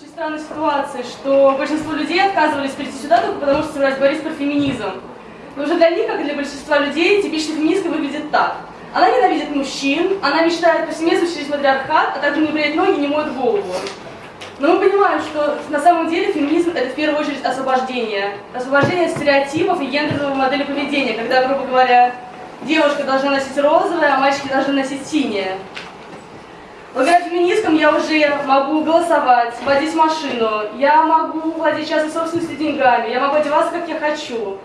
очень странной ситуации, что большинство людей отказывались прийти сюда только потому, что собирались борись про феминизм. Но уже для них, как и для большинства людей, типичная феминистка выглядит так. Она ненавидит мужчин, она мечтает повсеместно через матриархат, а также не бреет ноги, не моет голову. Но мы понимаем, что на самом деле феминизм это в первую очередь освобождение. Освобождение от стереотипов и гендерного модели поведения, когда, грубо говоря, девушка должна носить розовое, а мальчики должны носить синее. Благодаря феминисткам я уже могу голосовать, водить машину, я могу владеть частной собственностью деньгами, я могу одеваться, как я хочу.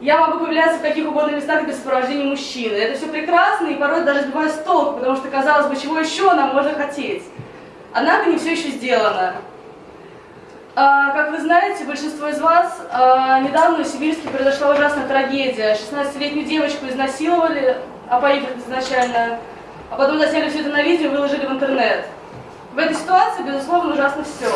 Я могу появляться в каких угодно местах без сопровождения мужчины. Это все прекрасно и порой даже сбивает с толку, потому что, казалось бы, чего еще нам можно хотеть. Однако не все еще сделано. А, как вы знаете, большинство из вас, а, недавно в Сибирске произошла ужасная трагедия. 16-летнюю девочку изнасиловали, опоив изначально, а потом засняли все это на видео и выложили в интернет. В этой ситуации, безусловно, ужасно все.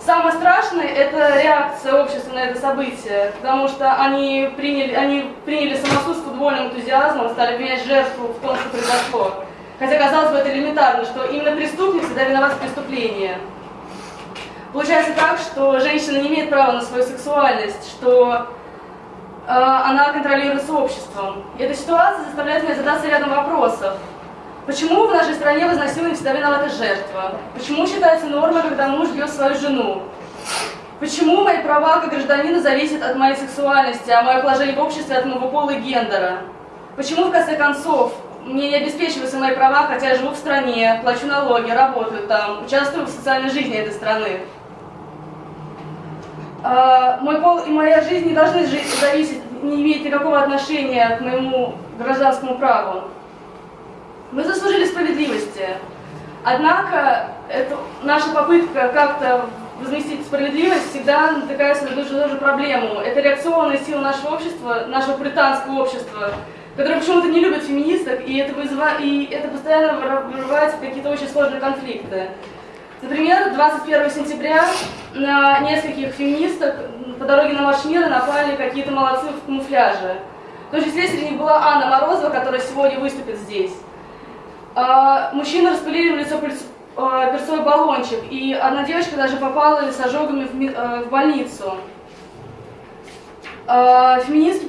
Самое страшное – это реакция общества на это событие, потому что они приняли, они приняли самосуд с футбольным энтузиазмом, стали обвинять жертву в том, что произошло. Хотя, казалось бы, это элементарно, что именно преступник всегда виноват в преступлении. Получается так, что женщина не имеет права на свою сексуальность, что э, она контролируется обществом. И эта ситуация заставляет меня задаться рядом вопросов. Почему в нашей стране в изнасиловании всегда виновата жертва? Почему считается нормой, когда муж бьет свою жену? Почему мои права как гражданина зависят от моей сексуальности, а мое положение в обществе от моего пола и гендера? Почему, в конце концов, мне не обеспечиваются мои права, хотя я живу в стране, плачу налоги, работаю там, участвую в социальной жизни этой страны? А, мой пол и моя жизнь не должны зависеть, не иметь никакого отношения к моему гражданскому праву. Мы заслужили справедливости. Однако это, наша попытка как-то возместить справедливость всегда натыкается на ту же проблему. Это реакционная сила нашего общества, нашего британского общества, которое почему-то не любит феминисток, и это, вызывает, и это постоянно вырывается в какие-то очень сложные конфликты. Например, 21 сентября на нескольких феминисток по дороге на Марш мира напали какие-то молодцы в камуфляже. В том числе среди них была Анна Морозова, которая сегодня выступит здесь. А, мужчины распылили в лицо а, перцовый баллончик, и одна девочка даже попала с ожогами в, а, в больницу. Феминистки,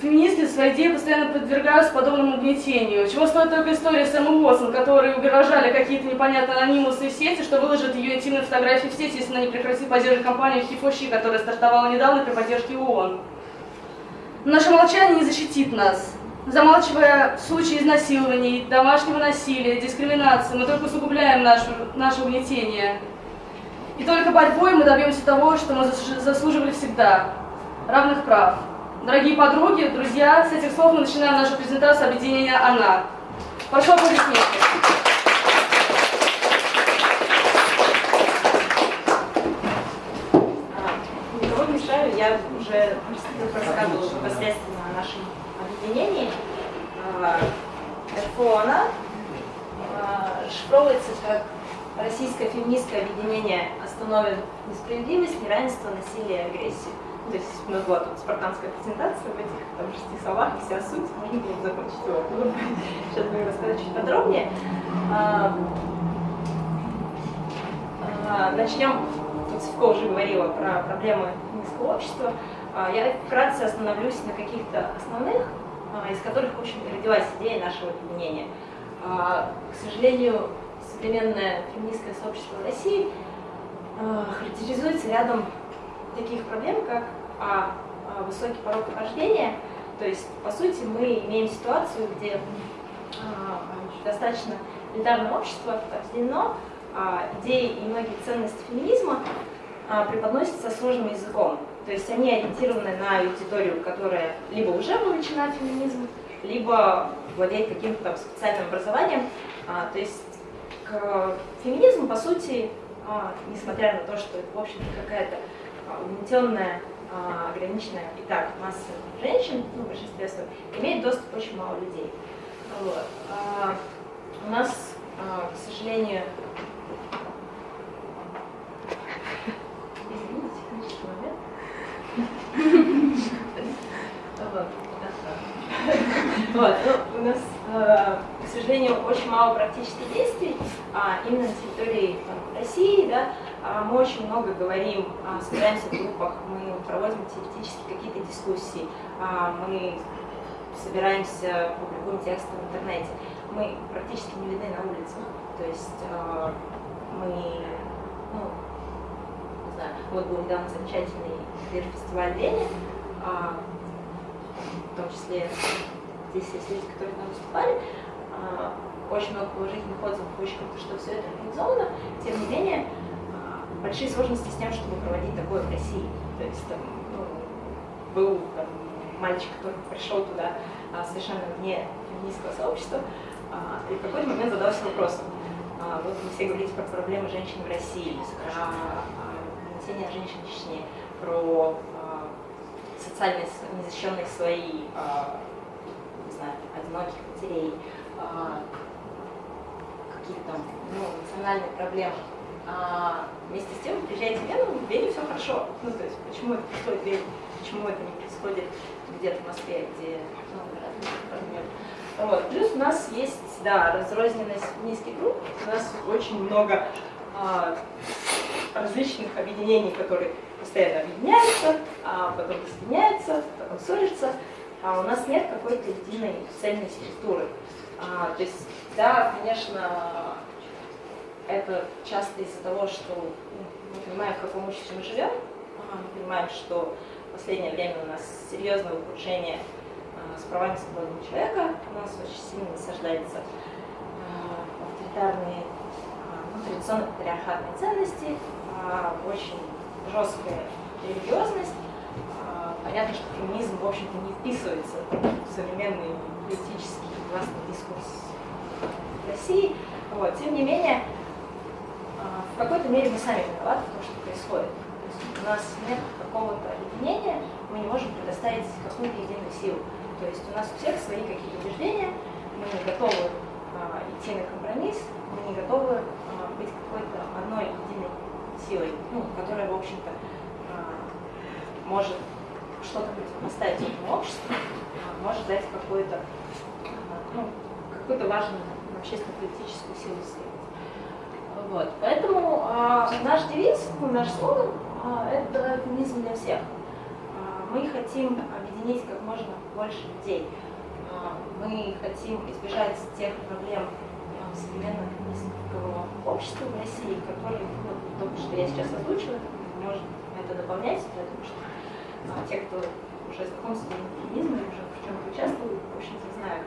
феминистки своей идеи постоянно подвергаются подобному угнетению. Чего стоит только история с Эммой Уотсон, которые угрожали какие-то непонятные анонимусы в сети, что выложат ее интимные фотографии в сети, если она не прекратит поддерживать компанию Хифоши, которая стартовала недавно при поддержке ООН. Наше молчание не защитит нас замалчивая случаи изнасилований, домашнего насилия, дискриминации, мы только усугубляем наше, наше угнетение. И только борьбой мы добьемся того, что мы заслуживали всегда – равных прав. Дорогие подруги, друзья, с этих слов мы начинаем нашу презентацию объединения «Она». Прошу аплодисменты. Мешаю, я уже рассказывала непосредственно о нашем объединений ФОНа шифровывается как Российское феминистское объединение «Остановим несправедливость, неравенство, насилие и агрессию». То есть у нас была тут спартанская презентация в этих там, шести словах, вся суть, можно было закончить его. Сейчас будем рассказать чуть подробнее. А, а, начнем, тут Севко уже говорила про проблемы феминистского общества. А, я вкратце остановлюсь на каких-то основных из которых, в общем родилась идея нашего объединения. А, к сожалению, современное феминистское сообщество в России а, характеризуется рядом таких проблем, как а, высокий порог рождения. То есть, по сути, мы имеем ситуацию, где достаточно элитарное общество объединено, идеи и многие ценности феминизма преподносятся сложным языком. То есть они ориентированы на аудиторию, которая либо уже вовлечена в феминизм, либо владеет каким-то специальным образованием. А, то есть к феминизму, по сути, а, несмотря на то, что это, в общем-то, какая-то а, угнетенная, ограниченная и так масса женщин, ну, своем, имеет доступ очень мало людей. Вот. А, у нас, а, к сожалению, Вот. Ну, у нас, э, к сожалению, очень мало практических действий а, именно на территории там, России. Да, а, мы очень много говорим, а, собираемся в группах, мы проводим теоретически какие-то дискуссии, а, мы собираемся, публикуем тексты в интернете. Мы практически не видны на улице. То есть э, мы, ну, не знаю, вот был недавно замечательный фестиваль Вене, а, в том числе здесь есть люди, которые там выступали, а, очень много положительных отзывов, очень круто, что все это организовано. Тем не менее, а, большие сложности с тем, чтобы проводить такое в России. То есть там ну, был там, мальчик, который пришел туда а, совершенно вне феминистского сообщества, а, и в какой-то момент задался вопросом. А, вот вы все говорите про проблемы женщин в России, про нагнетение женщин в Чечне, про социально незащищенных слои, не знаю, одиноких матерей, какие-то там ну, национальные проблемы. А вместе с тем, приезжаете в Вену, в Вене все хорошо. Ну, то есть, почему это происходит в Вене, почему это не происходит где-то в Москве, где ну, вот. Плюс у нас есть, да, разрозненность низких групп, у нас очень много а, различных объединений, которые постоянно объединяются, а потом разъединяются, потом ссорятся, а у нас нет какой-то единой цельной структуры. А, то есть, да, конечно, это часто из-за того, что ну, мы понимаем, в каком обществе мы живем, а, мы понимаем, что в последнее время у нас серьезное ухудшение а, с правами свободного человека, у нас очень сильно насаждается а, авторитарные, ну, традиционно патриархатные ценности, очень жесткая религиозность. Понятно, что феминизм, в общем-то, не вписывается в современный политический властный дискурс России. Вот. Тем не менее, в какой-то мере мы сами виноваты в том, что происходит у нас нет какого-то объединения, мы не можем предоставить какую-то единую силу. То есть у нас у всех свои какие-то убеждения, мы не готовы а, идти на компромисс, мы не готовы а, быть какой-то одной единой силой, ну, которая, в общем-то, а, может что-то противопоставить этому обществу, а, может дать какую-то а, ну, какую-то важную общественно-политическую силу сделать. Вот. Поэтому а, наш девиз, ну, наш слоган а, это феминизм для всех. А, мы хотим объединить как можно больше людей. А, мы хотим избежать тех проблем современного феминистского общества в России, которые, ну, только что я сейчас озвучила, может это дополнять, потому что те, кто уже знаком с феминизмом, уже в чем участвуют, в общем-то, знают,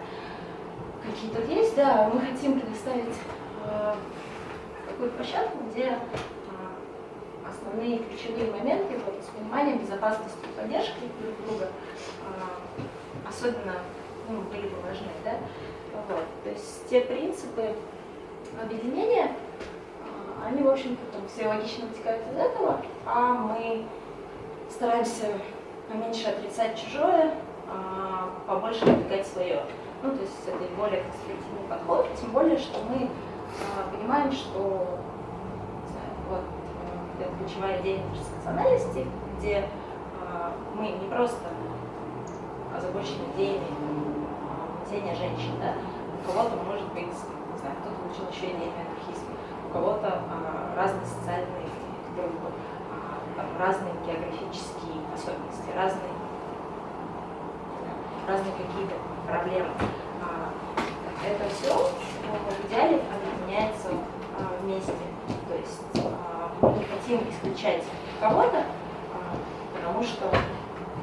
какие тут есть. Да, мы хотим предоставить э, такую площадку, где основные ключевые моменты вот, с пониманием безопасности и поддержки друг друга а, особенно ну, были бы важны. Да? Вот. То есть те принципы объединения, а, они, в общем-то, там, все логично вытекают из этого, а мы стараемся поменьше отрицать чужое, а побольше продвигать свое. Ну, то есть это более конструктивный подход, тем более, что мы а, понимаем, что знаю, вот, это ключевая идея интерсекциональности, где э, мы не просто озабочены идеями э, женщин, да? у кого-то может быть, не знаю, кто-то получил еще идеи анархизма, у кого-то э, разные социальные группы, э, разные географические особенности, разные, разные какие-то проблемы. Это все в идеале объединяется вместе. То есть мы не хотим исключать кого-то, а, потому что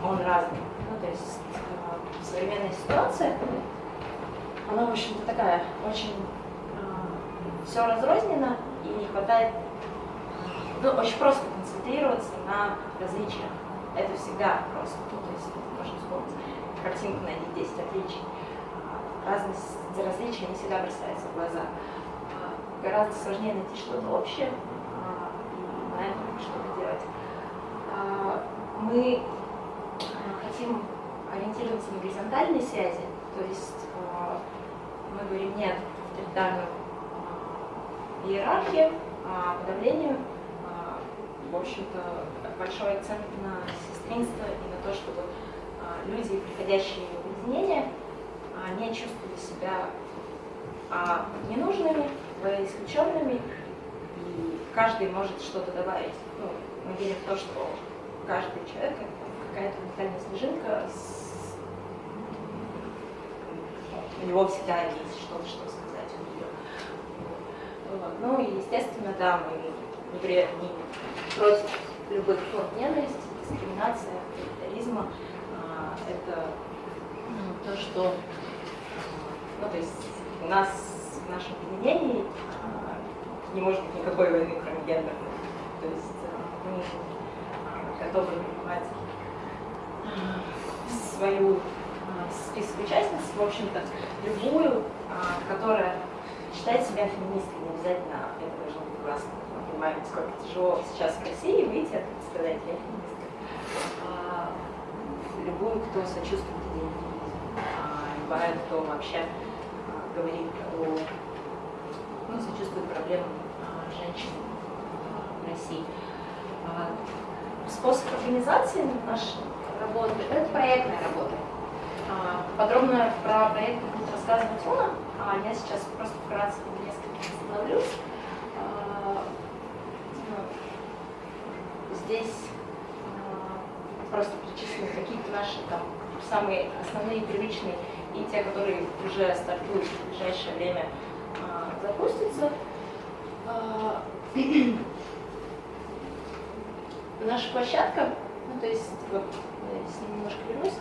он разный. Ну, то есть а, современная ситуация, она, в общем-то, такая очень а, все разрознено и не хватает, ну, очень просто концентрироваться на различиях. Это всегда просто, ну, то есть картинку на 10 отличий. Разность различия не всегда бросается в глаза. Гораздо сложнее найти что-то общее, знаем, что делать. А, мы а, хотим ориентироваться на горизонтальные связи, то есть а, мы говорим нет авторитарной иерархии, подавлению, в общем-то, большой акцент на сестринство и на то, чтобы люди, приходящие в объединение, не чувствовали себя а, ненужными, исключенными, и каждый может что-то добавить. Ну, мы верим в то, что каждый человек какая-то уникальная снежинка, с... у него всегда есть что-то, что сказать у нее. Ну и естественно, да, мы не против любых форм ненависти, дискриминации, авторитаризма. А, это ну, то, что ну, то есть у нас в нашем объединении а, не может быть никакой войны, кроме гендерной. То есть а, мы а, готовы принимать свою список участниц, в общем-то, любую, которая считает себя феминисткой, не обязательно это должно быть классно. Мы понимаем, сколько тяжело сейчас в России выйти от представителя феминисткой. Любую, кто сочувствует феминизма, любая, кто вообще говорит о, ну, сочувствует проблемам а, женщин а, в России. А, способ организации нашей работы – это проектная работа. Подробно про проект будет рассказывать Уна, а я сейчас просто вкратце несколько остановлюсь. Ну, здесь перечислены какие-то наши там самые основные привычные и те, которые уже стартуют в ближайшее время, а, запустятся. А, наша площадка, ну, то есть, вот, я с ним немножко вернусь,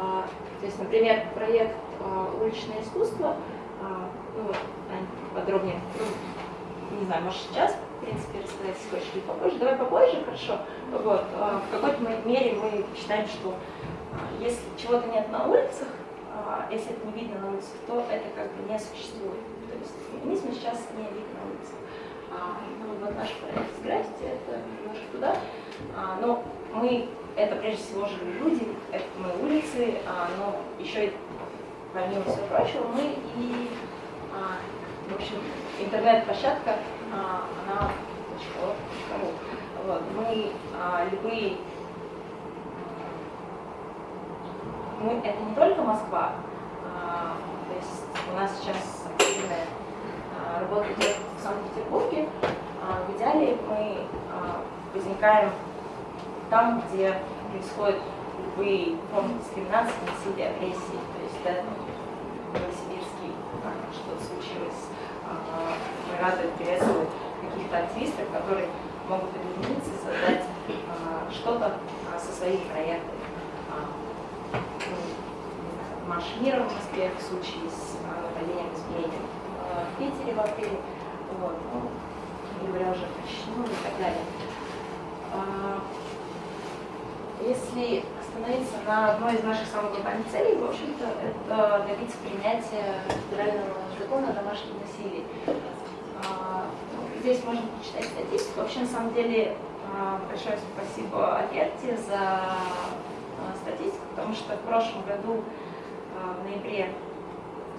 а, то есть, например, проект «Уличное искусство», ну, подробнее, ну, не знаю, может сейчас, в принципе, рассказать, хочешь, или попозже. Давай попозже, хорошо. Вот, в какой-то мере мы считаем, что если чего-то нет на улицах, а, если это не видно на улице, то это как бы не существует. То есть феминизм сейчас не видно на улице. А, ну, вот наш проект граффити, это немножко туда. А, но мы, это прежде всего живые люди, это мы улицы, а, но еще и, помимо всего прочего, мы и, а, в общем, интернет-площадка, а, она вот, мы а, любые мы, это не только Москва, а, то есть у нас сейчас активная а, работа идет в Санкт-Петербурге. А, в идеале мы а, возникаем там, где происходят любые формы дискриминации, насилия, агрессии. То есть да, Новосибирский что-то случилось. А, мы рады приветствовать каких-то активистов, которые могут объединиться, создать а, что-то а, со своими проектами марш мира в Москве в случае с нападением изменением в Питере в апреле, вот, ну, говоря уже про Чечню и так далее. Если остановиться на одной из наших самых глобальных целей, в общем-то, это добиться принятия федерального закона о домашнем насилии. А, ну, здесь можно почитать статистику. Вообще, на самом деле, а, большое спасибо Аверте за статистику, потому что в прошлом году а, в ноябре,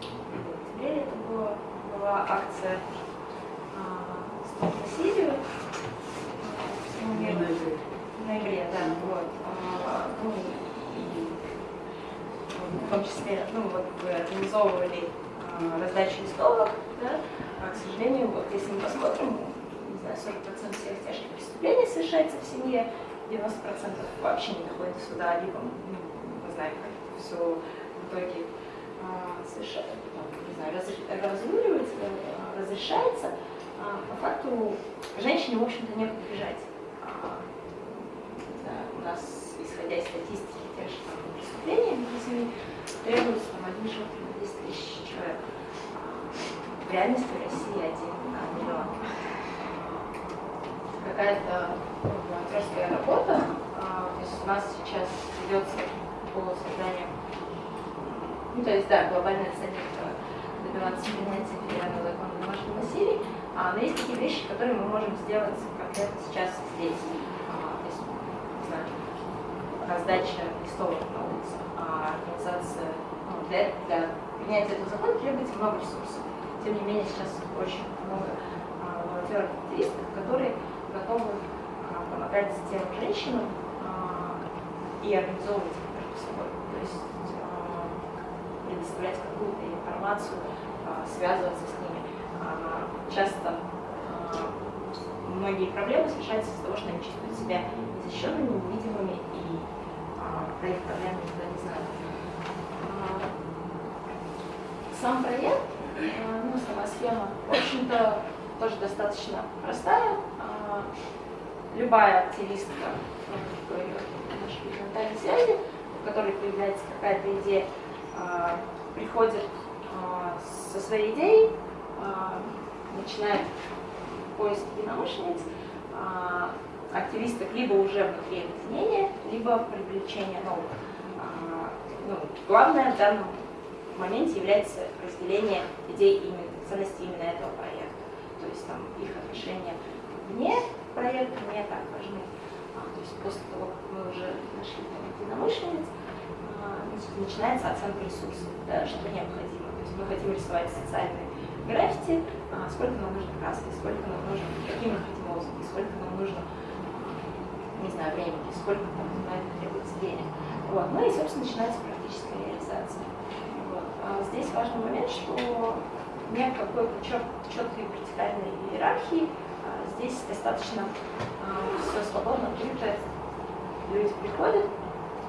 в октябре это было, была акция «Стоп насилию». В ноябре, да, вот. А, ну, в том числе, ну, вот вы организовывали а, раздачу листовок, да, а, к сожалению, вот если мы посмотрим, не знаю, 40% всех тяжких преступлений совершается в семье, 90% вообще не доходит до суда, либо, ну, мы знаем, как все в итоге а, совершенно, не знаю, разруливается, а, разрешается, а, по факту женщине, в общем-то, некуда бежать. Да, у нас, исходя из статистики тех же там, преступлений в требуется там, один живот на 10 тысяч человек. В реальности в России один на миллион. Какая-то ну, волонтерская работа, то есть у нас сейчас ведется по созданию ну, то есть, да, глобальная цель – добиваться принятия федерального закона о домашнем насилии. А, но есть такие вещи, которые мы можем сделать конкретно сейчас здесь. А, то есть, не знаю, раздача листовок на улице, а организация, ну, для, для принятия этого закона требуется много ресурсов. Тем не менее, сейчас очень много а, волонтеров-активистов, которые готовы а, помогать тем женщинам а, и организовывать между собой. То есть предоставлять какую-то информацию, связываться с ними. Часто многие проблемы решаются из-за того, что они чувствуют себя незащищенными, невидимыми и про их проблемы никто не знает. Сам проект, ну, сама схема, в общем-то, тоже достаточно простая. Любая активистка, ну, нашей связи, у которой появляется какая-то идея, приходит со своей идеей, начинает поиск единомышленниц, активисток либо уже внутри объединения, либо привлечение новых. Ну, главное в данном моменте является разделение идей именно, ценностей именно этого проекта. То есть там их отношения вне проекта не так важны. А, то есть после того, как мы уже нашли там единомышленниц, а, начинается оценка ресурсов, да, что необходимо. То есть мы хотим рисовать социальные граффити, а, сколько нам нужно краски, сколько нам нужно, какие мы хотим лозунги, сколько нам нужно, не знаю, времени, сколько там на это требуется денег. Вот. Ну и, собственно, начинается практическая реализация. А здесь важный момент, что нет какой-то четкой вертикальной иерархии. А здесь достаточно а, все свободно, открыто. Люди приходят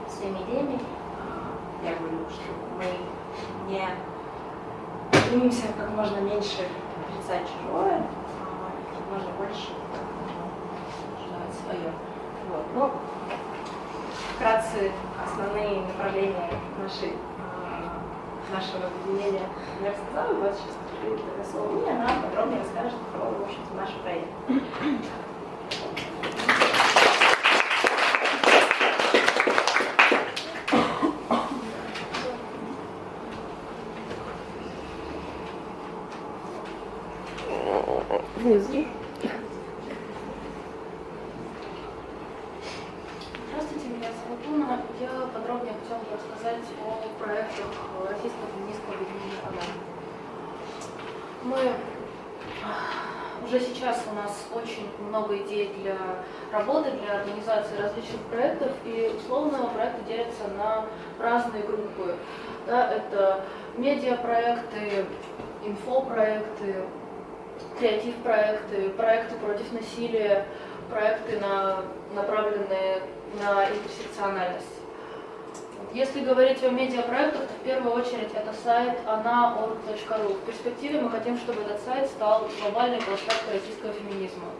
своими идеями. Я говорю, что мы не стремимся как можно меньше отрицать чужое, как можно больше желать свое. Вот. Ну, вкратце основные направления нашей нашего объединения я рассказала, вот сейчас передаю слово мне, она подробнее расскажет про, в общем-то, наш проект. Внизу. много идей для работы, для организации различных проектов, и условно проекты делятся на разные группы. Да, это медиапроекты, инфопроекты, креатив-проекты, проекты против насилия, проекты, на, направленные на интерсекциональность. Если говорить о медиапроектах, то в первую очередь это сайт ana.org.ru. В перспективе мы хотим, чтобы этот сайт стал глобальной площадкой российского феминизма.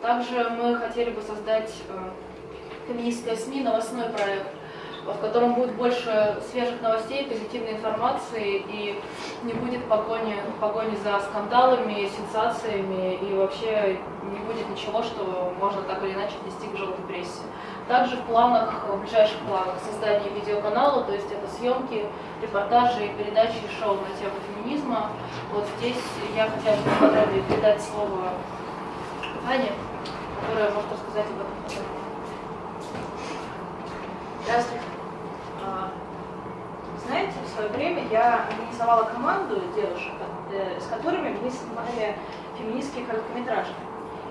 Также мы хотели бы создать э, феминистское СМИ, новостной проект, в котором будет больше свежих новостей, позитивной информации и не будет погони, погони за скандалами, сенсациями и вообще не будет ничего, что можно так или иначе нести к желтой прессе. Также в планах, в ближайших планах создание видеоканала, то есть это съемки, репортажи, передачи шоу на тему феминизма. Вот здесь я хотела бы подробнее передать слово Ане которая может рассказать об этом. Здравствуйте. А, знаете, в свое время я организовала команду девушек, э, с которыми мы снимали феминистские короткометражки.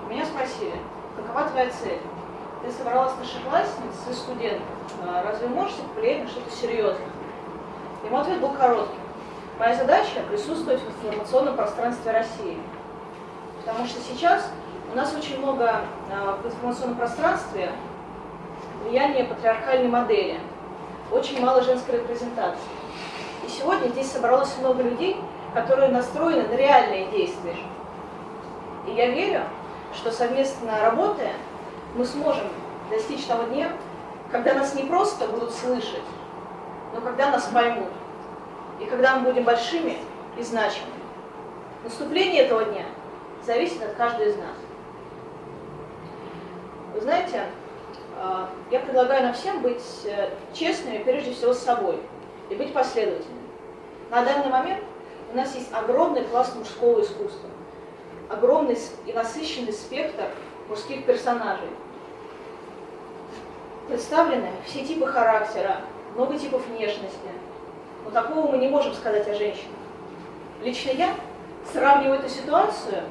Меня спросили, какова твоя цель? Ты собрала старшеклассниц и студентов. А разве можете повлиять на что-то серьезное? Ему ответ был короткий. Моя задача – присутствовать в информационном пространстве России. Потому что сейчас у нас очень много а, в информационном пространстве влияния патриархальной модели, очень мало женской репрезентации. И сегодня здесь собралось много людей, которые настроены на реальные действия. И я верю, что совместно работая, мы сможем достичь того дня, когда нас не просто будут слышать, но когда нас поймут. И когда мы будем большими и значимыми. Наступление этого дня зависит от каждого из нас. Вы знаете, я предлагаю нам всем быть э, честными, прежде всего, с собой и быть последовательными. На данный момент у нас есть огромный класс мужского искусства, огромный и насыщенный спектр мужских персонажей. Представлены все типы характера, много типов внешности. Но такого мы не можем сказать о женщинах. Лично я сравниваю эту ситуацию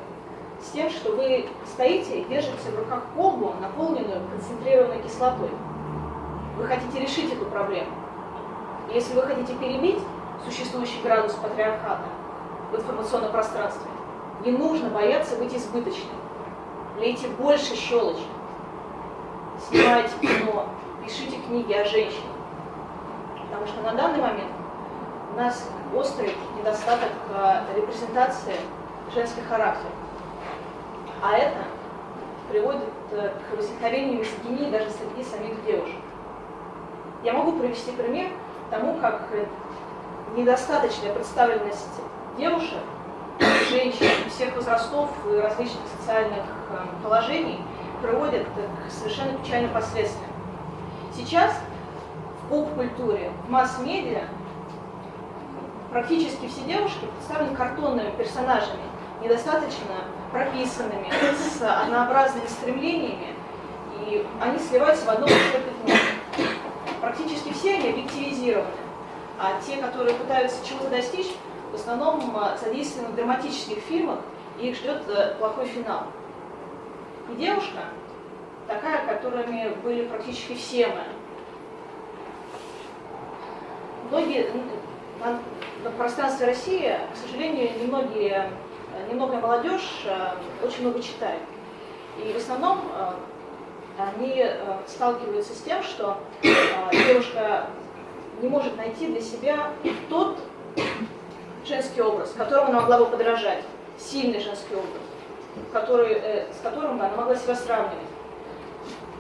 с тем, что вы стоите и держите в руках колбу, наполненную концентрированной кислотой. Вы хотите решить эту проблему. И если вы хотите перебить, существующий градус патриархата в информационном пространстве. Не нужно бояться быть избыточным. Лейте больше щелочи. Снимайте кино, пишите книги о женщинах. Потому что на данный момент у нас острый недостаток э, репрезентации женских характеров. А это приводит э, к возникновению мизогинии даже среди самих девушек. Я могу привести пример тому, как э, недостаточная представленность девушек, женщин всех возрастов и различных социальных положений приводит к совершенно печальным последствиям. Сейчас в поп-культуре, в масс-медиа практически все девушки представлены картонными персонажами, недостаточно прописанными, с однообразными стремлениями, и они сливаются в одно пятно. Практически все они объективизированы, а те, которые пытаются чего-то достичь, в основном а, задействованы в драматических фильмах, и их ждет э, плохой финал. И девушка, такая, которыми были практически все мы, многие на пространстве России, к сожалению, немногие, немногое молодежь э, очень много читает. И в основном э, они э, сталкиваются с тем, что девушка не может найти для себя тот женский образ, которому она могла бы подражать, сильный женский образ, который, с которым бы она могла себя сравнивать.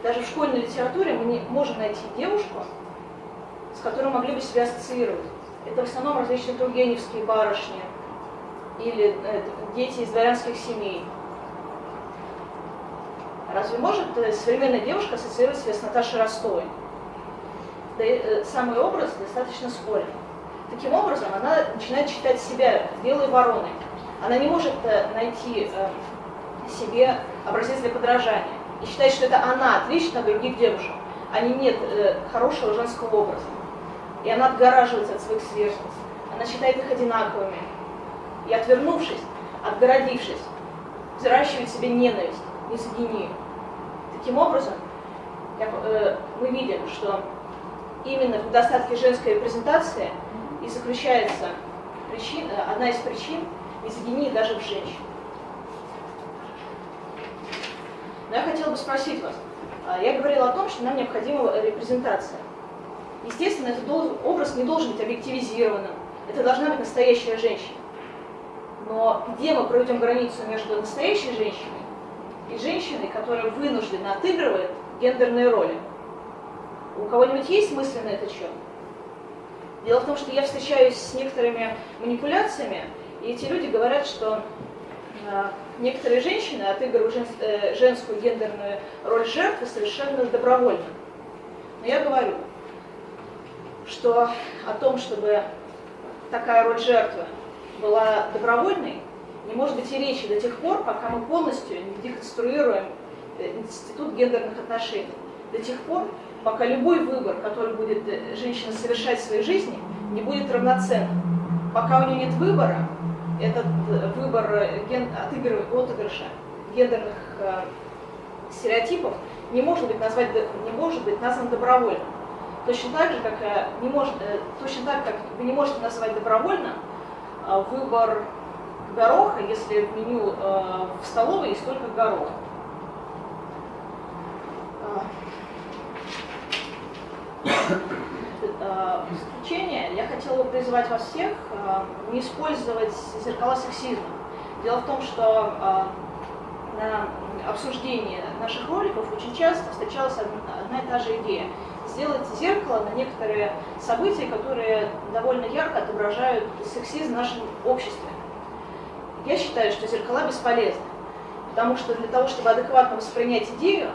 Даже в школьной литературе мы не можем найти девушку, с которой могли бы себя ассоциировать. Это в основном различные тургеневские барышни или э, дети из дворянских семей. Разве может э, современная девушка ассоциировать себя с Наташей Ростовой? Да э, самый образ достаточно спорен. Таким образом, она начинает считать себя белой вороной. Она не может найти себе образец для подражания. И считает, что это она отлична от других девушек, а не нет хорошего женского образа. И она отгораживается от своих сверстниц. Она считает их одинаковыми. И отвернувшись, отгородившись, взращивает себе ненависть, мизогинию. Таким образом, э, мы видим, что именно в недостатке женской репрезентации и заключается причина, одна из причин мизогинии даже в женщин. Но я хотела бы спросить вас, а, я говорила о том, что нам необходима репрезентация. Естественно, этот образ не должен быть объективизированным. Это должна быть настоящая женщина. Но где мы проведем границу между настоящей женщиной и женщиной, которая вынуждена отыгрывает гендерные роли? У кого-нибудь есть мысли на этот счет? Дело в том, что я встречаюсь с некоторыми манипуляциями, и эти люди говорят, что э, некоторые женщины отыгрывают э, женскую гендерную роль жертвы совершенно добровольно. Но я говорю, что о том, чтобы такая роль жертвы была добровольной, не может быть и речи до тех пор, пока мы полностью не деконструируем э, институт гендерных отношений. До тех пор, пока любой выбор, который будет э, женщина совершать в своей жизни, не будет равноценным. Пока у нее нет выбора, этот э, выбор ген... отыгрыша гендерных э, стереотипов не может быть, назвать, не может быть назван добровольным. Точно так же, как не может, точно так, как вы не можете называть добровольно э, выбор гороха, если в меню в столовой есть только горох. В заключение я хотела бы призвать вас всех не использовать зеркала сексизма. Дело в том, что на обсуждении наших роликов очень часто встречалась одна и та же идея – сделать зеркало на некоторые события, которые довольно ярко отображают сексизм в нашем обществе. Я считаю, что зеркала бесполезны, потому что для того, чтобы адекватно воспринять идею,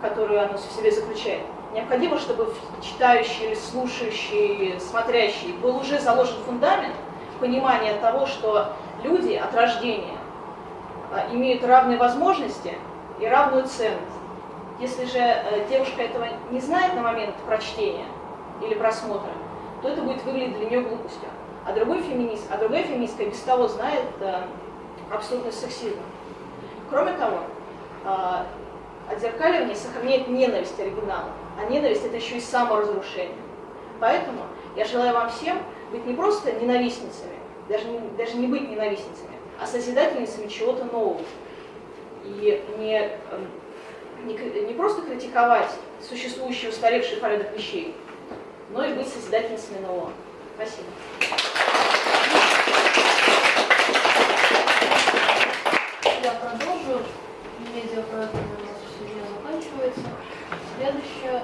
которую оно в себе заключает, необходимо, чтобы читающий, слушающий, смотрящий был уже заложен фундамент понимания того, что люди от рождения а, имеют равные возможности и равную ценность. Если же э, девушка этого не знает на момент прочтения или просмотра, то это будет выглядеть для нее глупостью. А другой феминист, а другая феминистка без того знает э, абсолютно сексизм. Кроме того, э, отзеркаливание сохраняет ненависть оригинала, а ненависть это еще и саморазрушение. Поэтому я желаю вам всем быть не просто ненавистницами, даже не, даже не быть ненавистницами, а созидательницами чего-то нового. И не, эм, не, не просто критиковать существующий устаревший порядок вещей, но и быть созидательницами нового. Спасибо. Я продолжу. Медиапроект у нас сегодня заканчивается. Следующая,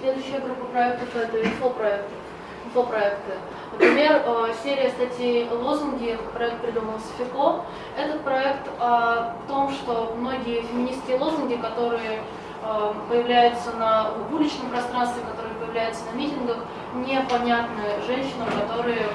следующая группа проектов это инфопроекты. Инфопроекты. Например, э, серия статей «Лозунги», проект придумал Софико. Этот проект о том, что многие феминистские лозунги, которые э, появляются на, уличном пространстве, которые появляются на митингах, непонятны женщинам, которые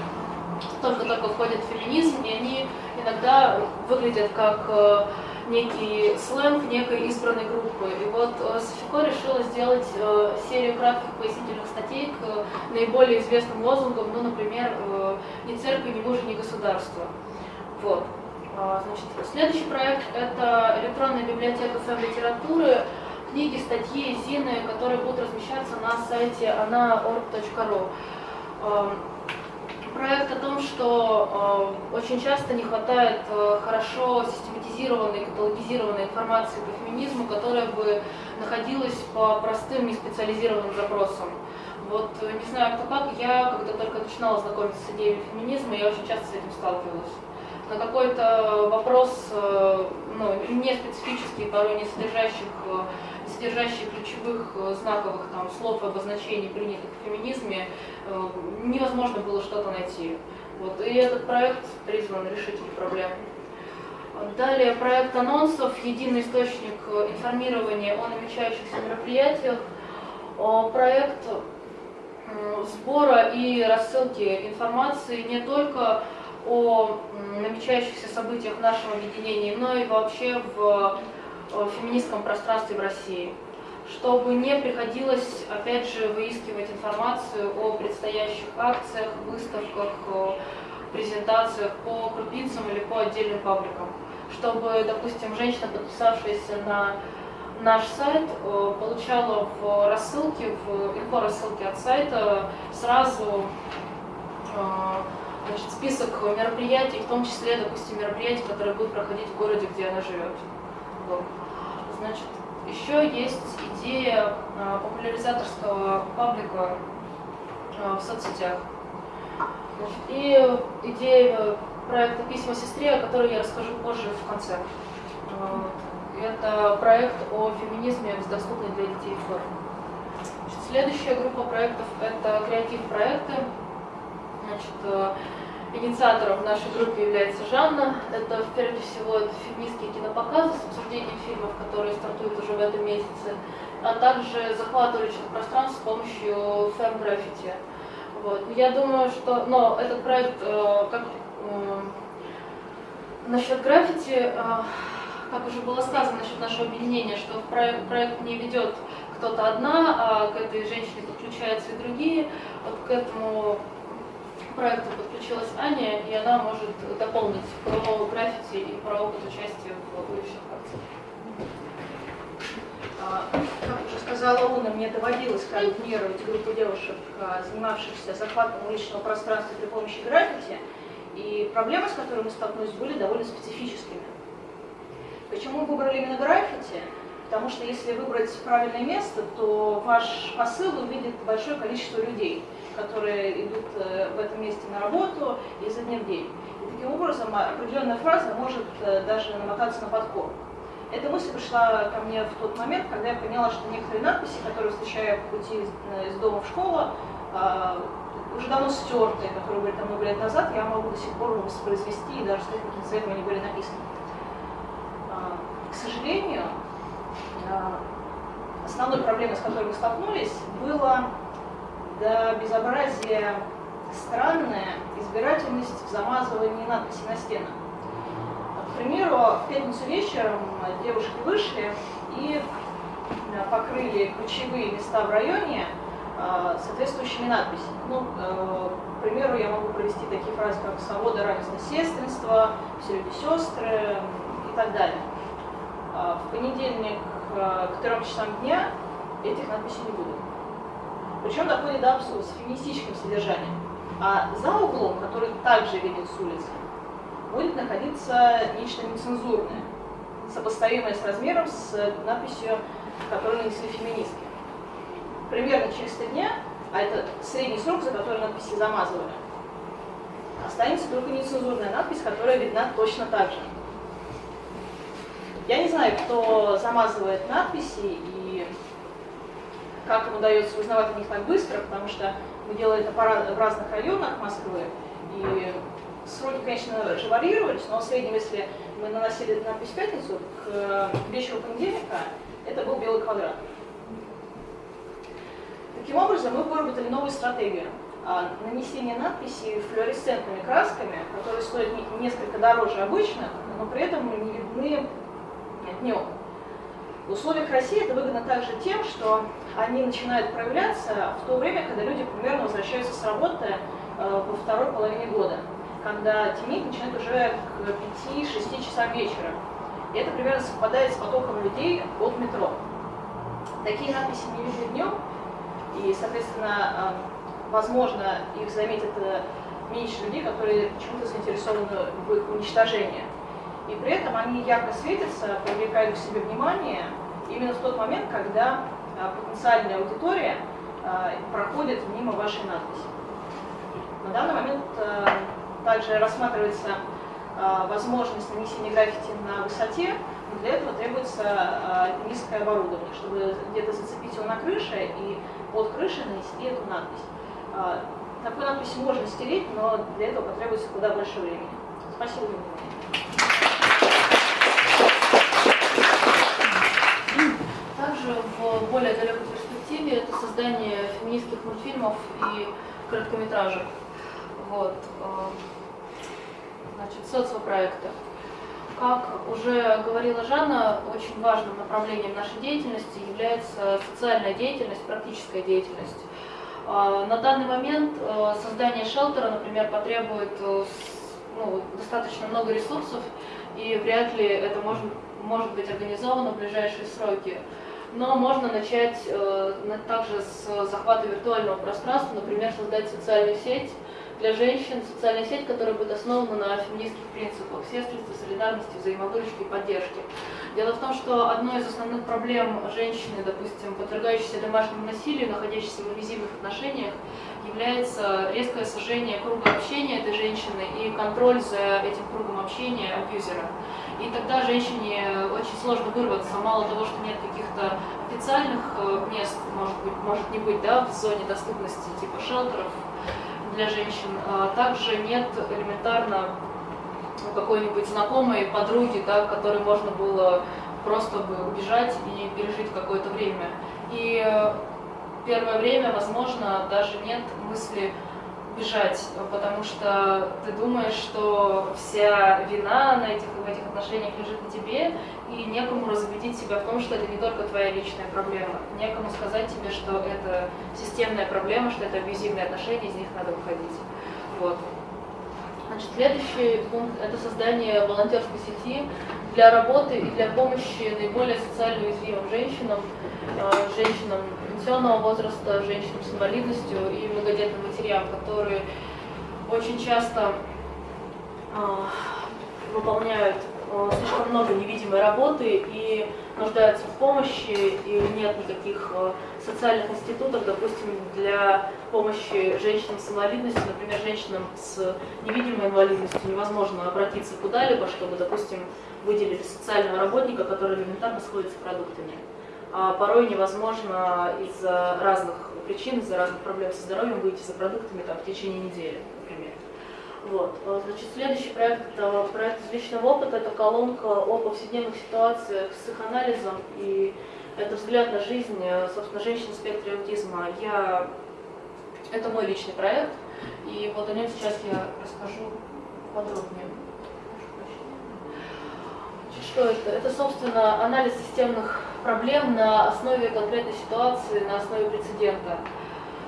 только-только входят в феминизм, и они иногда выглядят как э, некий сленг некой избранной группы. И вот э, Софико решила сделать э, серию кратких пояснительных статей к наиболее известным лозунгам, ну, например, «Ни церкви, ни мужа, ни государства». Вот. А, значит, следующий проект – это электронная библиотека фэм-литературы, книги, статьи, зины, которые будут размещаться на сайте ana.org.ru проект о том, что э, очень часто не хватает э, хорошо систематизированной, каталогизированной информации по феминизму, которая бы находилась по простым, неспециализированным запросам. Вот э, не знаю, кто как, я когда только начинала знакомиться с идеей феминизма, я очень часто с этим сталкивалась. На какой-то вопрос, э, ну, не специфический, порой не содержащих э, содержащие ключевых э, знаковых там, слов и обозначений, принятых в феминизме, невозможно было что-то найти. Вот. И этот проект призван решить эти проблемы. Далее проект анонсов, единый источник э, информирования о намечающихся мероприятиях, проект сбора и рассылки информации не только о намечающихся событиях в нашем объединении, но и вообще в в феминистском пространстве в России, чтобы не приходилось, опять же, выискивать информацию о предстоящих акциях, выставках, презентациях по крупицам или по отдельным пабликам, чтобы, допустим, женщина, подписавшаяся на наш сайт, получала в рассылке, в инфо-рассылке от сайта сразу значит, список мероприятий, в том числе, допустим, мероприятий, которые будут проходить в городе, где она живет. Значит, еще есть идея а, популяризаторского паблика а, в соцсетях. И идея проекта «Письма сестре», о которой я расскажу позже в конце. Это проект о феминизме в доступной для детей форме. Следующая группа проектов – это креатив-проекты. Значит, Инициатором в нашей группе является Жанна. Это, прежде всего, это феминистские кинопоказы с обсуждением фильмов, которые стартуют уже в этом месяце, а также захват уличных пространств с помощью фэм-граффити. Вот. Я думаю, что но этот проект, э, как э, насчет граффити, э, как уже было сказано насчет нашего объединения, что проект, проект не ведет кто-то одна, а к этой женщине подключаются и другие. Вот к этому проекту подключилась Аня, и она может дополнить про граффити и про опыт участия в будущих акциях. Сказала мне доводилось координировать группу девушек, а, занимавшихся захватом уличного пространства при помощи граффити, и проблемы, с которыми мы столкнулись, были довольно специфическими. Почему мы выбрали именно граффити? Потому что если выбрать правильное место, то ваш посыл увидит большое количество людей – которые идут э, в этом месте на работу изо дня в день. И таким образом определенная фраза может э, даже намотаться на подкоп. Эта мысль пришла ко мне в тот момент, когда я поняла, что некоторые надписи, которые встречаю по пути из, э, из дома в школу, уже давно стертые, которые были там много лет назад, я могу до сих пор воспроизвести и даже сказать, каким цветом они были написаны. К сожалению, основной проблемой, с которой мы столкнулись, было до безобразия странная избирательность в замазывании надписей на стенах. Примеру, в пятницу вечером девушки вышли и э, покрыли ключевые места в районе э, соответствующими надписями. Ну, э, к примеру, я могу провести такие фразы, как «свобода, равенство, сестринство», «все люди сестры» и так далее. В понедельник к трем часам дня этих надписей не будет. Причем доходит до с феминистическим содержанием. А за углом, который также виден с улицы, будет находиться нечто нецензурное, сопоставимое с размером с надписью, которую нанесли феминистки. Примерно через три дня, а это средний срок, за который надписи замазывали, останется только нецензурная надпись, которая видна точно так же. Я не знаю, кто замазывает надписи и как им удается узнавать о них так быстро, потому что мы делали это в разных районах Москвы, и сроки, конечно, же варьировались, но в среднем, если мы наносили надпись в пятницу, к вечеру понедельника это был белый квадрат. Таким образом, мы выработали новую стратегию а, нанесения надписей флуоресцентными красками, которые стоят несколько дороже обычных, но при этом не видны днем. В условиях России это выгодно также тем, что они начинают проявляться в то время, когда люди примерно возвращаются с работы э, во второй половине года, когда темнеть начинает уже к 5-6 часам вечера. И это примерно совпадает с потоком людей от метро. Такие надписи не видны днем, и, соответственно, э, возможно, их заметят э, меньше людей, которые почему-то заинтересованы в их уничтожении и при этом они ярко светятся, привлекают к себе внимание именно в тот момент, когда а, потенциальная аудитория а, проходит мимо вашей надписи. На данный момент а, также рассматривается возможность нанесения граффити на высоте, но для этого требуется низкое оборудование, чтобы где-то зацепить его на крыше и под крышей нанести эту надпись. Такую надпись можно стереть, но для этого потребуется куда больше времени. Спасибо за внимание. Также в более далекой перспективе это создание феминистских мультфильмов и короткометражек. Вот. Э, значит, социопроекты. Как уже говорила Жанна, очень важным направлением нашей деятельности является социальная деятельность, практическая деятельность. Э, на данный момент э, создание шелтера, например, потребует ну, достаточно много ресурсов, и вряд ли это может, может быть организовано в ближайшие сроки. Но можно начать также с захвата виртуального пространства, например, создать социальную сеть для женщин, социальная сеть, которая будет основана на феминистских принципах сестринства, солидарности, взаимовыручки и поддержки. Дело в том, что одной из основных проблем женщины, допустим, подвергающейся домашнему насилию, находящейся в абьюзивных отношениях, является резкое сужение круга общения этой женщины и контроль за этим кругом общения абьюзера. И тогда женщине очень сложно вырваться, мало того, что нет каких-то официальных э, мест, может быть, может не быть, да, в зоне доступности, типа шелтеров для женщин, а также нет элементарно какой-нибудь знакомой подруги, да, которой можно было просто бы убежать и пережить какое-то время. И первое время, возможно, даже нет мысли бежать, потому что ты думаешь, что вся вина на этих, в этих отношениях лежит на тебе, и некому разубедить себя в том, что это не только твоя личная проблема. Некому сказать тебе, что это системная проблема, что это абьюзивные отношения, из них надо выходить. Вот. Значит, следующий пункт – это создание волонтерской сети для работы и для помощи наиболее социально уязвимым женщинам, э, женщинам пенсионного возраста, женщинам с инвалидностью и многодетным матерям, которые очень часто а, выполняют а, слишком много невидимой работы и нуждаются в помощи, и нет никаких а, социальных институтов, допустим, для помощи женщинам с инвалидностью, например, женщинам с невидимой инвалидностью невозможно обратиться куда-либо, чтобы, допустим, выделили социального работника, который элементарно сходит с продуктами а порой невозможно из-за разных причин, из-за разных проблем со здоровьем выйти за продуктами там, в течение недели. Вот. А, значит, следующий проект – это проект из личного опыта, это колонка о повседневных ситуациях с их анализом, и это взгляд на жизнь, собственно, женщин в спектре аутизма. Я... Это мой личный проект, и вот о нем сейчас я расскажу подробнее. Что это? Это, собственно, анализ системных проблем на основе конкретной ситуации, на основе прецедента.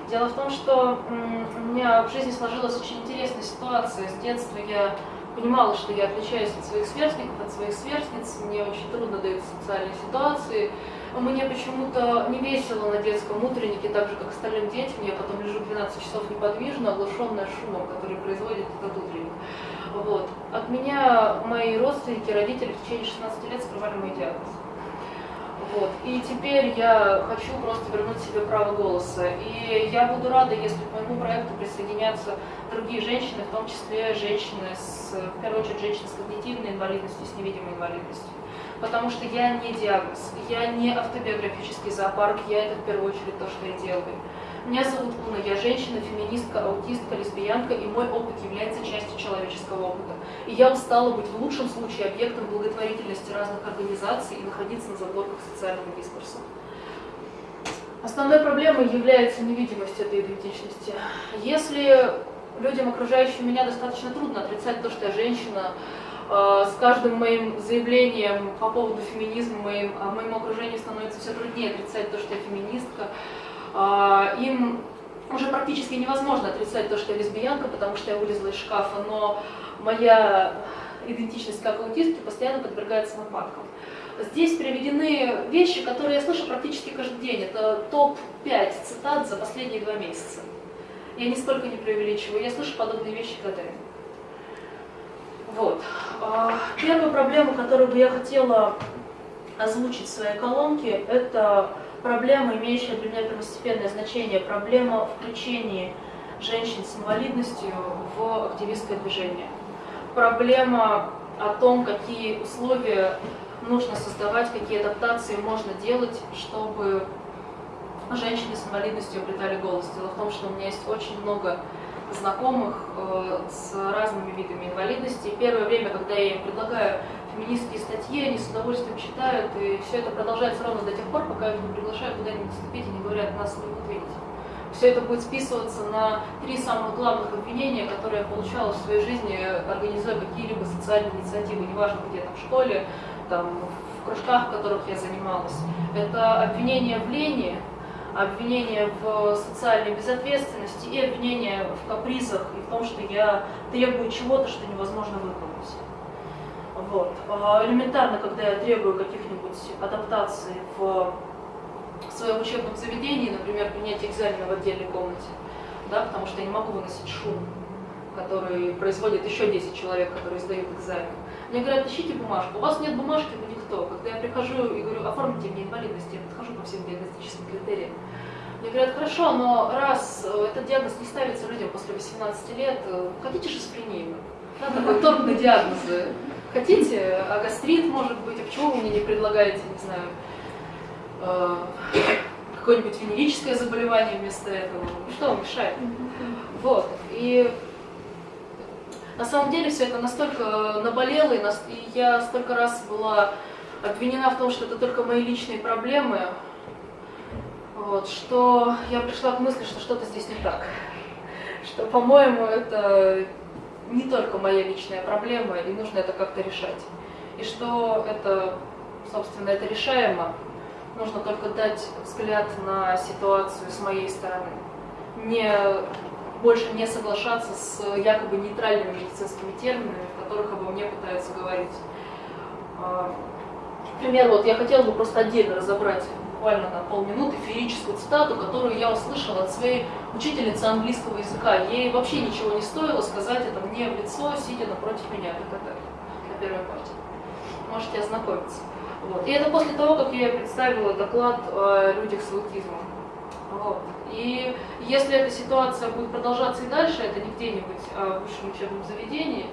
Дело в том, что у меня в жизни сложилась очень интересная ситуация. С детства я понимала, что я отличаюсь от своих сверстников, от своих сверстниц, мне очень трудно даются социальные ситуации. мне почему-то не весело на детском утреннике, так же, как остальным детям. Я потом лежу 12 часов неподвижно, оглушенная шумом, который производит этот утренник. Вот. От меня мои родственники, родители в течение 16 лет скрывали мой диагноз. Вот. И теперь я хочу просто вернуть себе право голоса. И я буду рада, если к моему проекту присоединятся другие женщины, в том числе женщины, с, в первую очередь женщины с когнитивной инвалидностью, с невидимой инвалидностью. Потому что я не диагноз, я не автобиографический зоопарк, я это в первую очередь то, что я делаю. Меня зовут Луна, я женщина, феминистка, аутистка, лесбиянка, и мой опыт является частью человеческого опыта. И я устала быть в лучшем случае объектом благотворительности разных организаций и находиться на задворках социального дискурса. Основной проблемой является невидимость этой идентичности. Если людям, окружающим меня, достаточно трудно отрицать то, что я женщина, э, с каждым моим заявлением по поводу феминизма моим, а моему окружению становится все труднее отрицать то, что я феминистка, им уже практически невозможно отрицать то, что я лесбиянка, потому что я вылезла из шкафа, но моя идентичность как аутистки постоянно подвергается нападкам. Здесь приведены вещи, которые я слышу практически каждый день. Это топ-5 цитат за последние два месяца. Я нисколько не преувеличиваю, я слышу подобные вещи годами. Вот. А, первую проблему, которую бы я хотела озвучить в своей колонке, это проблема, имеющая для меня первостепенное значение, проблема включения женщин с инвалидностью в активистское движение. Проблема о том, какие условия нужно создавать, какие адаптации можно делать, чтобы женщины с инвалидностью обретали голос. Дело в том, что у меня есть очень много знакомых э, с разными видами инвалидности. Первое время, когда я им предлагаю феминистские статьи, они с удовольствием читают, и все это продолжается ровно до тех пор, пока их не приглашаю куда-нибудь вступить и не говорят, нас не будут видеть. Все это будет списываться на три самых главных обвинения, которые я получала в своей жизни, организуя какие-либо социальные инициативы, неважно где, там, в школе, там, в кружках, в которых я занималась. Это обвинение в лени, обвинение в социальной безответственности и обвинение в капризах и в том, что я требую чего-то, что невозможно выполнить. Вот. А элементарно, когда я требую каких-нибудь адаптаций в своем учебном заведении, например, принять экзамены в отдельной комнате, да, потому что я не могу выносить шум, который производит еще 10 человек, которые сдают экзамен. Мне говорят, ищите бумажку. У вас нет бумажки, вы никто. Когда я прихожу и говорю, оформите мне инвалидность, я подхожу по всем диагностическим критериям. Мне говорят, хорошо, но раз э, этот диагноз не ставится людям после 18 лет, э, хотите шизофрению? Да, такой торт на диагнозы. Хотите, а гастрит, может быть, а почему вы мне не предлагаете, не знаю, э, какое-нибудь венерическое заболевание вместо этого? Ну, что вам мешает? Вот. И на самом деле все это настолько наболело, и, нас, и я столько раз была обвинена в том, что это только мои личные проблемы, вот, что я пришла к мысли, что что-то здесь не так. Что, по-моему, это не только моя личная проблема, и нужно это как-то решать. И что это, собственно, это решаемо, нужно только дать взгляд на ситуацию с моей стороны. Не, больше не соглашаться с якобы нейтральными медицинскими терминами, в которых обо мне пытаются говорить. Например, вот я хотела бы просто отдельно разобрать буквально на полминуты феерическую цитату, которую я услышала от своей учительницы английского языка. Ей вообще ничего не стоило сказать это мне в лицо, сидя напротив меня, как это на первой партии. Можете ознакомиться. Вот. И это после того, как я представила доклад о людях с аутизмом. Вот. И если эта ситуация будет продолжаться и дальше, это не где-нибудь, а в высшем учебном заведении,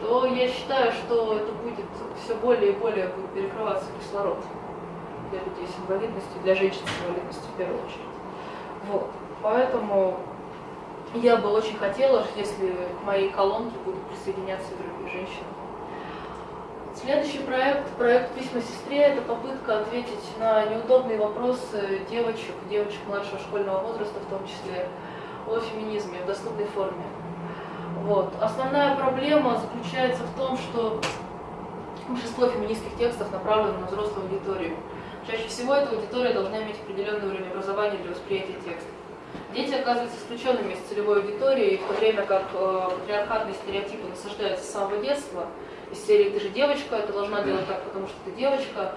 то я считаю, что это будет все более и более будет перекрываться кислород для людей с инвалидностью, для женщин с инвалидностью в первую очередь. Вот. Поэтому я бы очень хотела, если к моей колонке будут присоединяться другие женщины. Следующий проект, проект «Письма сестре» – это попытка ответить на неудобные вопросы девочек, девочек младшего школьного возраста в том числе, о феминизме в доступной форме. Вот. Основная проблема заключается в том, что большинство феминистских текстов направлено на взрослую аудиторию. Чаще всего эта аудитория должна иметь определенный уровень образования для восприятия текста. Дети оказываются исключенными из целевой аудитории, в то время как э, патриархатные стереотипы насаждаются с самого детства. Из серии «ты же девочка, ты должна делать так, потому что ты девочка»,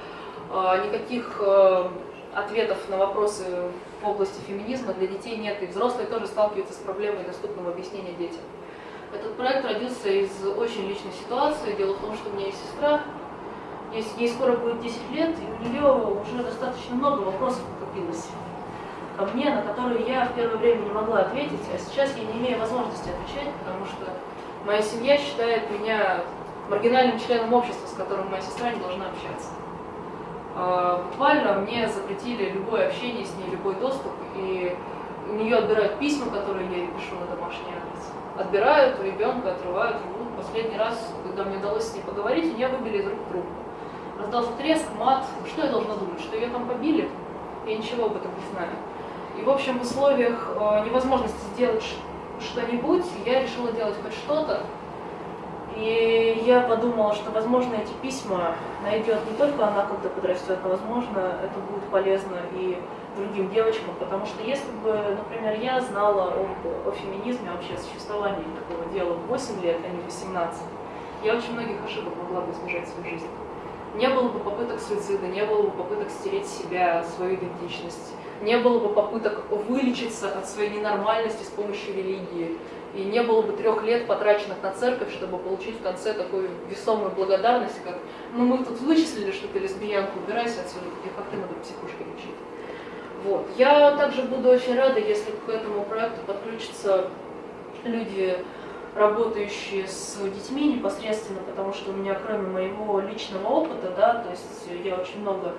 никаких э, ответов на вопросы в области феминизма для детей нет, и взрослые тоже сталкиваются с проблемой доступного объяснения детям. Этот проект родился из очень личной ситуации. Дело в том, что у меня есть сестра, ей скоро будет 10 лет, и у нее уже достаточно много вопросов накопилось ко мне, на которые я в первое время не могла ответить, а сейчас я не имею возможности отвечать, потому что моя семья считает меня маргинальным членом общества, с которым моя сестра не должна общаться. А, буквально мне запретили любое общение с ней, любой доступ, и у нее отбирают письма, которые я ей пишу на домашний адрес. Отбирают у ребенка, отрывают руку. Последний раз, когда мне удалось с ней поговорить, у нее выбили из рук трубку. Раздался треск, мат. Что я должна думать? Что ее там побили? Я ничего об этом не знаю. И, в общем, в условиях э, невозможности сделать что-нибудь, я решила делать хоть что-то, и я подумала, что, возможно, эти письма найдет не только она, когда подрастет, но, возможно, это будет полезно и другим девочкам, потому что если бы, например, я знала о, о феминизме, вообще о существовании такого дела в 8 лет, а не в 18, я очень многих ошибок могла бы избежать в своей жизни. Не было бы попыток суицида, не было бы попыток стереть себя, свою идентичность, не было бы попыток вылечиться от своей ненормальности с помощью религии, и не было бы трех лет потраченных на церковь, чтобы получить в конце такую весомую благодарность, как «ну мы тут вычислили, что ты лесбиянка, убирайся отсюда, как ты надо психушки лечить». Вот. Я также буду очень рада, если к этому проекту подключатся люди, работающие с детьми непосредственно, потому что у меня, кроме моего личного опыта, да, то есть я очень много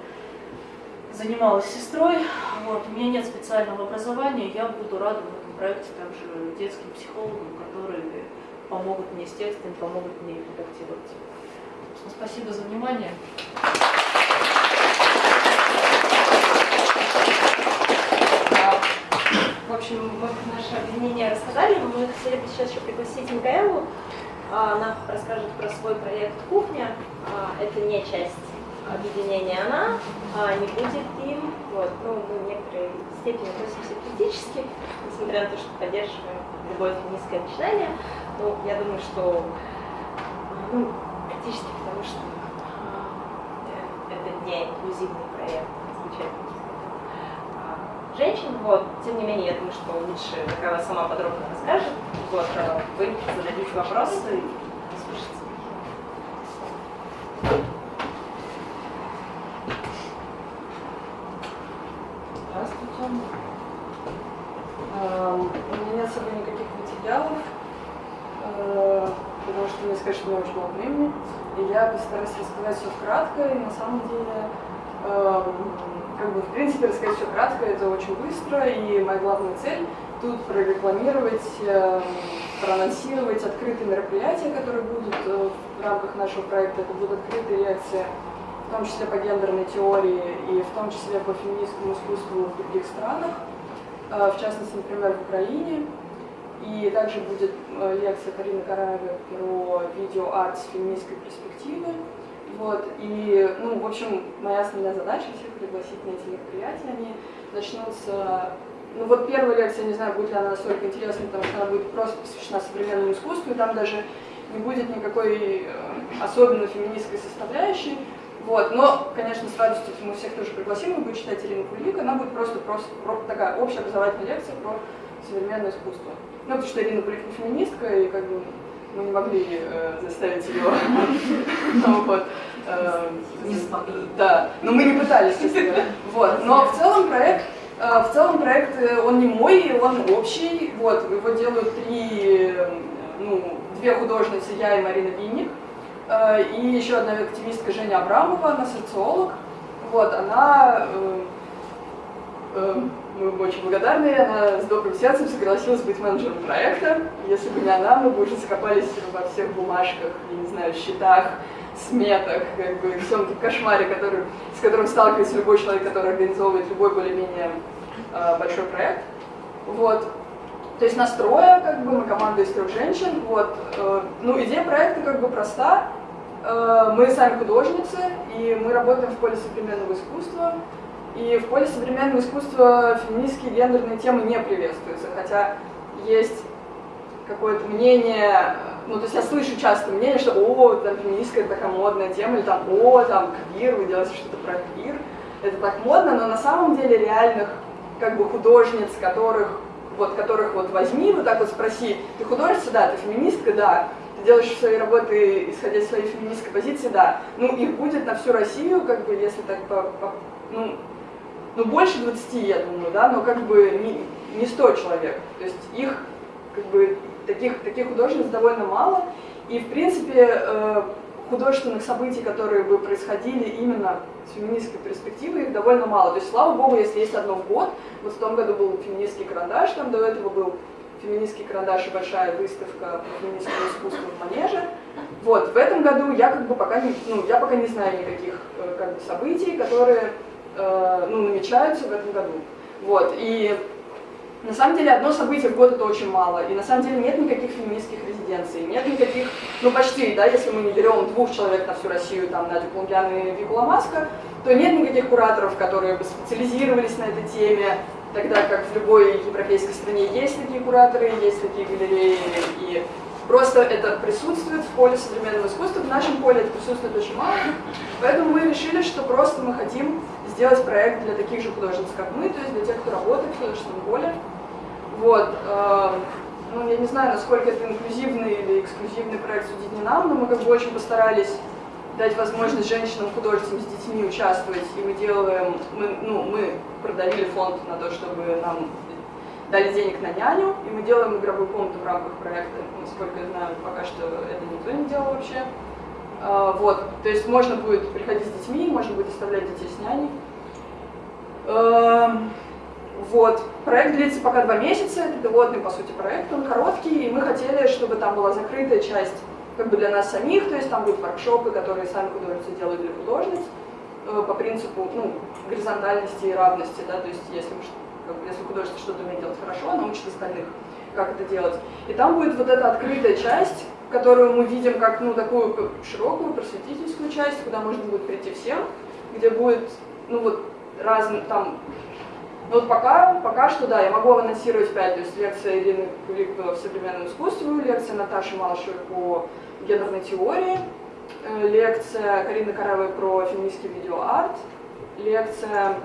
занималась сестрой, вот, у меня нет специального образования, я буду рада в этом проекте также детским психологам, которые помогут мне с текстом, помогут мне редактировать. Спасибо за внимание. Общем, мы наше объединение рассказали, мы хотели бы сейчас еще пригласить Микаэлу. А, она расскажет про свой проект «Кухня». А, это не часть объединения она, а не будет им. Вот, ну, мы в некоторой степени относимся критически, несмотря на то, что поддерживаем любое феминистское начинание. Ну, я думаю, что ну, критически, потому что э, это не инклюзивный проект, замечательный а, женщин. Вот. Тем не менее, я думаю, что лучше Михаила сама подробно расскажет. Вот, а вы зададите вопросы и послушайте. сказать, что у меня очень мало времени, и я постараюсь рассказать все кратко, и на самом деле, э, как бы, в принципе, рассказать все кратко, это очень быстро, и моя главная цель тут прорекламировать, э, проанонсировать открытые мероприятия, которые будут э, в рамках нашего проекта, это будут открытые лекции, в том числе по гендерной теории и в том числе по феминистскому искусству в других странах, э, в частности, например, в Украине. И также будет э, лекция Карины Караевой про видеоарт с феминистской перспективы. Вот, и, ну, в общем, моя основная задача всех пригласить на эти мероприятия. Они начнутся... Ну, вот первая лекция, не знаю, будет ли она настолько интересной, потому что она будет просто посвящена современному искусству, и там даже не будет никакой э, особенно феминистской составляющей. Вот, но, конечно, с радостью мы всех тоже пригласим, мы будем читать Ирину Кулик, она будет просто, просто, просто такая общеобразовательная лекция про современное искусство. Ну, потому что Ирина Кулик феминистка, и как бы мы не могли э, заставить ее. Вот. Э, не смогли. Да, но мы не пытались, Вот. Но в целом проект э, в целом проект, э, он не мой, он общий. Вот, его делают три, ну, две художницы, я и Марина Винник. И еще одна активистка Женя Абрамова, она социолог. Вот, она мы очень благодарны, она с добрым сердцем согласилась быть менеджером проекта. Если бы не она, мы бы уже закопались во всех бумажках, я не знаю, счетах, сметах, как бы всем этом кошмаре, который, с которым сталкивается любой человек, который организовывает любой более-менее э, большой проект. Вот. То есть настроя, как бы, мы команда из трех женщин. Вот. Э, ну, идея проекта как бы проста. Э, мы сами художницы, и мы работаем в поле современного искусства. И в поле современного искусства феминистские гендерные темы не приветствуются, хотя есть какое-то мнение, ну, то есть я слышу часто мнение, что «О, там, это такая модная тема», или там «О, там, квир, вы делаете что-то про квир». Это так модно, но на самом деле реальных как бы художниц, которых вот, которых вот возьми, вот так вот спроси, ты художница, да, ты феминистка, да, ты делаешь свои работы, исходя из своей феминистской позиции, да. Ну, их будет на всю Россию, как бы, если так, по, по, ну, ну, больше 20, я думаю, да, но как бы не, не 100 человек. То есть их, как бы, таких, таких художниц довольно мало. И, в принципе, э, художественных событий, которые бы происходили именно с феминистской перспективы, их довольно мало. То есть, слава богу, если есть одно в год, вот в том году был феминистский карандаш, там до этого был феминистский карандаш и большая выставка по феминистскому искусству в Манеже. Вот, в этом году я как бы пока не, ну, я пока не знаю никаких э, как бы, событий, которые ну, намечаются в этом году. Вот, и на самом деле одно событие в год это очень мало, и на самом деле нет никаких феминистских резиденций, нет никаких, ну почти, да, если мы не берем двух человек на всю Россию, там, Надю Плунгян и Вику Ламаско, то нет никаких кураторов, которые бы специализировались на этой теме, тогда как в любой европейской стране есть такие кураторы, есть такие галереи, и просто это присутствует в поле современного искусства, в нашем поле это присутствует очень мало, поэтому мы решили, что просто мы хотим сделать проект для таких же художниц, как мы, то есть для тех, кто работает в художественном поле. Вот. Э, ну, я не знаю, насколько это инклюзивный или эксклюзивный проект, судить не нам, но мы как бы очень постарались дать возможность женщинам-художницам с детьми участвовать, и мы делаем, мы, ну, мы продавили фонд на то, чтобы нам дали денег на няню, и мы делаем игровую комнату в рамках проекта. Насколько я знаю, пока что это никто не делал вообще. А, вот, то есть можно будет приходить с детьми, можно будет оставлять детей с няней. Эм, вот, проект длится пока два месяца, это пилотный, по сути, проект, он короткий, и мы хотели, чтобы там была закрытая часть как бы для нас самих, то есть там будут воркшопы, которые сами художницы делают для художниц, э, по принципу ну, горизонтальности и равности, да, то есть если, бы, если художница что-то умеет делать хорошо, она учит остальных, как это делать. И там будет вот эта открытая часть, которую мы видим как ну, такую широкую просветительскую часть, куда можно будет прийти всем, где будет ну, вот, разные там ну вот пока, пока что, да, я могу анонсировать пять, то есть лекция Ирины Кулик в современном искусстве, лекция Наташи Малышевой по гендерной теории, э, лекция Карины Каравой про феминистский видеоарт, лекция,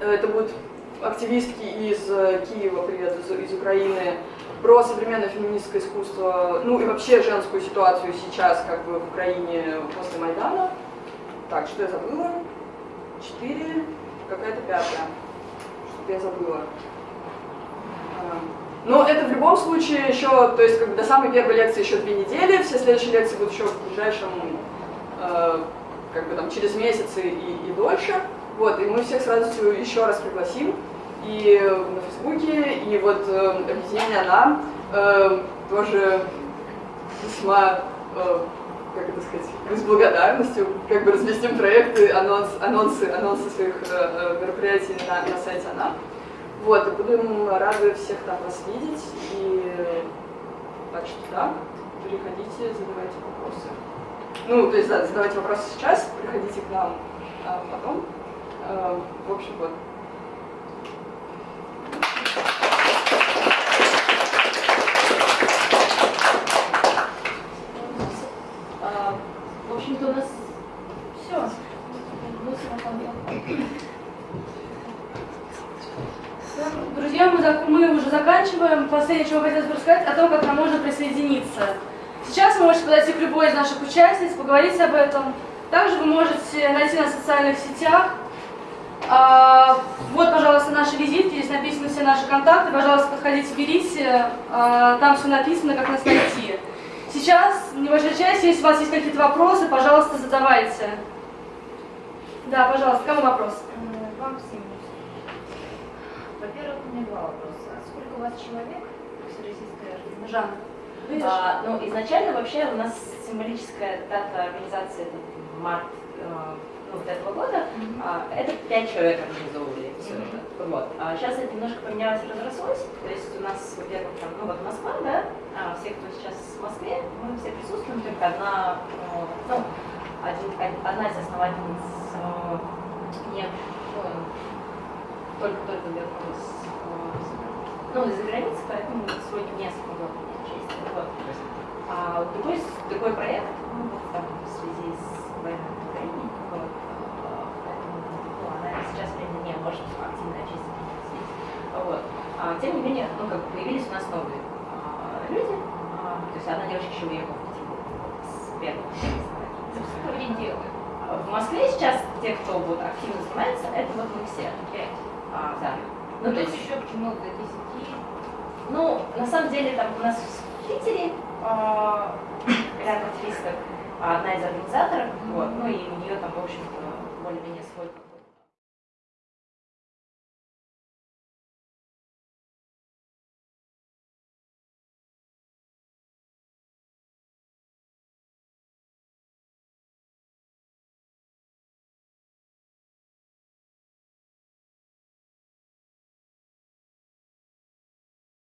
э, это будут активистки из э, Киева, привет, из, из Украины, про современное феминистское искусство, ну и вообще женскую ситуацию сейчас, как бы в Украине после Майдана. Так, что я забыла? Четыре, какая-то пятая я забыла. Но это в любом случае еще, то есть как бы до самой первой лекции еще две недели, все следующие лекции будут еще в ближайшем, э, как бы там через месяцы и, и дольше. Вот, и мы всех сразу еще раз пригласим и на Фейсбуке, и вот э, объединение «Она» э, тоже весьма э, как это сказать, с благодарностью как бы разместим проекты, анонс, анонсы, анонсы своих э, э, мероприятий на, на сайте АНА. Вот, и будем рады всех там вас видеть. И так что да, переходите, задавайте вопросы. Ну, то есть, да, задавайте вопросы сейчас, приходите к нам а потом. А, в общем, вот. общем-то, у нас все. Друзья, мы, мы уже Последнее, чего хотелось бы рассказать, о том, как нам можно присоединиться. Сейчас вы можете подойти к любой из наших участниц, поговорить об этом. Также вы можете найти на социальных сетях. А, вот, пожалуйста, наши визитки, здесь написаны все наши контакты. Пожалуйста, подходите, берите. А, там все написано, как нас найти. Сейчас небольшая часть, если у вас есть какие-то вопросы, пожалуйста, задавайте. Да, пожалуйста, кому вопрос? Э, вам всем. Во-первых, у меня два вопроса. Сколько у вас человек всероссийская? Жанна. А, ну, изначально вообще у нас символическая дата организации это март э, ну, вот этого года. Mm-hmm. А, это пять человек организовывали все mm-hmm. это. Вот. А сейчас это немножко поменялось, разрослось. То есть у нас, во-первых, там, ну вот Москва, да, а все, кто сейчас в Москве, мы все присутствуем, только одна, э, ну, один, одна из основательниц э, не, ну, только-только вернулась ну, из-за границы, поэтому сегодня не смогла участие. Вот. А другой, другой проект, ну, вот там, в связи с войной в Украине, вот, а, поэтому ну, она сейчас временно не может активно здесь. Вот. А, тем не менее, ну, как появились у нас новые а, люди, а, то есть одна девочка еще уехала в Петербург с первого Что они делают? А В Москве сейчас те, кто вот активно занимается, это вот мы все. Пять. А, да. Ну, то есть, еще почему до 10. ну, на самом деле, там у нас в Питере а, ряд активистов, а, одна из организаторов, вот, ну и у нее там, в общем-то, более-менее свой